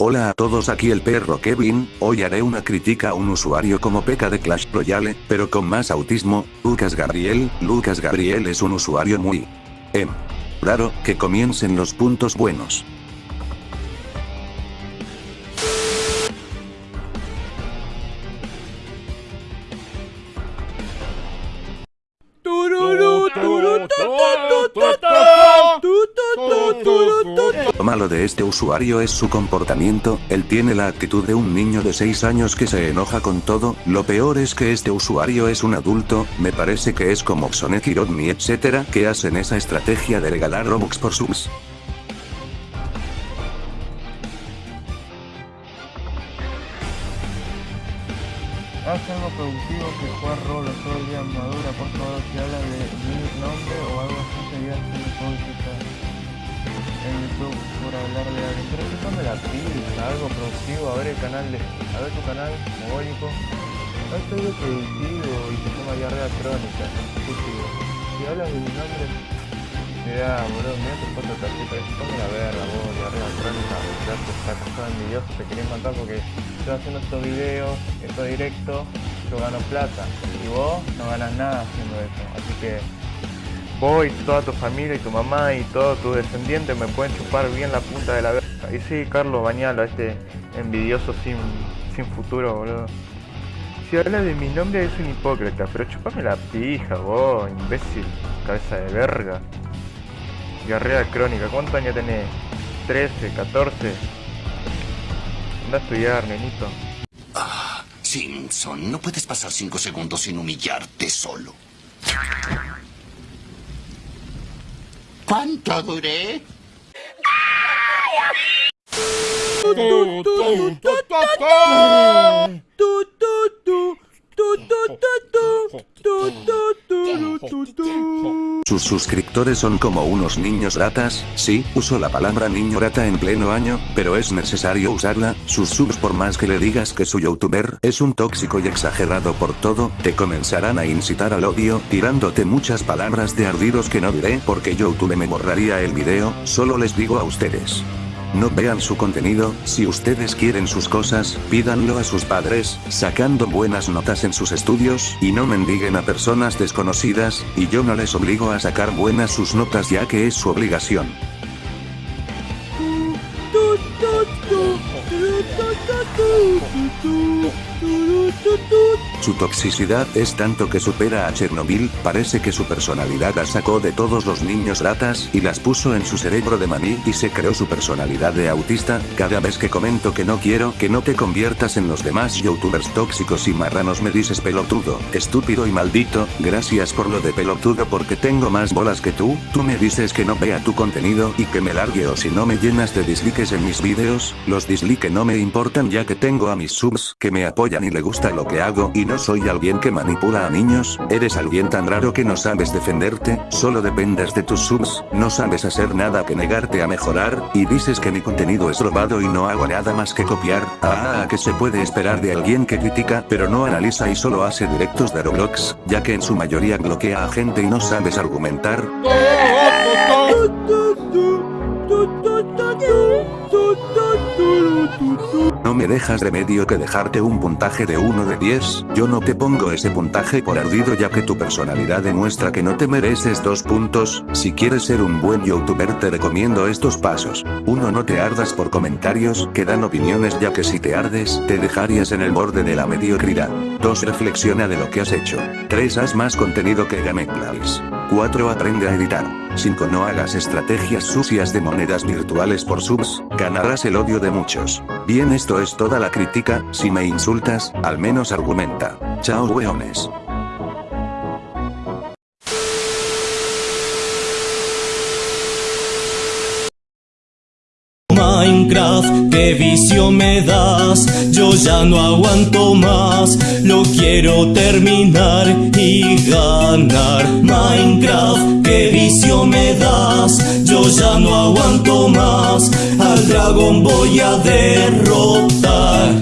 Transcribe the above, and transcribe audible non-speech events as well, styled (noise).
Hola a todos aquí el perro Kevin, hoy haré una crítica a un usuario como Peca de Clash Royale, pero con más autismo, Lucas Gabriel, Lucas Gabriel es un usuario muy... Em. Raro, que comiencen los puntos buenos. Lo malo de este usuario es su comportamiento, él tiene la actitud de un niño de 6 años que se enoja con todo, lo peor es que este usuario es un adulto, me parece que es como Xone Rodney etcétera, que hacen esa estrategia de regalar Robux por subs. Haz algo productivo que jugar rol todo el día madura, por favor, si habla de mi nombre Algo productivo, a ver el canal de. a ver tu canal, mogólico. Haz algo productivo y se llama diarrea crónica, Si hablas de mi nombre, te da, boludo, mira tu foto casi, pero ponme la verga, vos, diarrea crónica, ya te sacas todo envidioso, te querés matar porque estoy haciendo estos videos, esto directo, yo gano plata. Y vos no ganas nada haciendo eso. Así que vos y toda tu familia y tu mamá y todos tus descendientes me pueden chupar bien la punta de la verga. Y sí, Carlos Bañalo, este envidioso sin, sin futuro, boludo. Si habla de mi nombre es un hipócrita, pero chupame la pija, vos, imbécil, cabeza de verga. Diarrea crónica, ¿cuántos años tenés? 13, 14. Anda a estudiar, nenito. Ah, Simpson, no puedes pasar cinco segundos sin humillarte solo. 반짝을 해? 아, 야! 또, 또, 또, 또, 또, 또, Sus suscriptores son como unos niños ratas, sí, uso la palabra niño rata en pleno año, pero es necesario usarla, sus subs por más que le digas que su youtuber es un tóxico y exagerado por todo, te comenzarán a incitar al odio, tirándote muchas palabras de ardidos que no diré porque YouTube me borraría el video, solo les digo a ustedes. No vean su contenido, si ustedes quieren sus cosas, pídanlo a sus padres, sacando buenas notas en sus estudios, y no mendiguen a personas desconocidas, y yo no les obligo a sacar buenas sus notas ya que es su obligación. Su toxicidad es tanto que supera a Chernobyl, parece que su personalidad la sacó de todos los niños ratas y las puso en su cerebro de maní y se creó su personalidad de autista, cada vez que comento que no quiero que no te conviertas en los demás youtubers tóxicos y marranos me dices pelotudo, estúpido y maldito, gracias por lo de pelotudo porque tengo más bolas que tú, tú me dices que no vea tu contenido y que me largue o si no me llenas de dislikes en mis vídeos, los dislikes no me importan ya que tengo a mis subs que me apoyan y le gusta lo que hago y no soy alguien que manipula a niños, eres alguien tan raro que no sabes defenderte, solo dependes de tus subs, no sabes hacer nada que negarte a mejorar, y dices que mi contenido es robado y no hago nada más que copiar, ah, que se puede esperar de alguien que critica pero no analiza y solo hace directos de Roblox, ya que en su mayoría bloquea a gente y no sabes argumentar. (laughs) me dejas remedio que dejarte un puntaje de 1 de 10, yo no te pongo ese puntaje por ardido ya que tu personalidad demuestra que no te mereces dos puntos, si quieres ser un buen youtuber te recomiendo estos pasos. 1 no te ardas por comentarios que dan opiniones ya que si te ardes, te dejarías en el borde de la mediocridad. 2 reflexiona de lo que has hecho. 3 haz más contenido que Gameplays. 4 aprende a editar. 5 no hagas estrategias sucias de monedas virtuales por subs, ganarás el odio de muchos. Bien esto es toda la crítica, si me insultas, al menos argumenta. Chao weones. Minecraft, qué vicio me das, yo ya no aguanto más, lo quiero terminar y ganar. Minecraft, qué vicio me das, yo ya no aguanto más, al dragón voy a derrotar.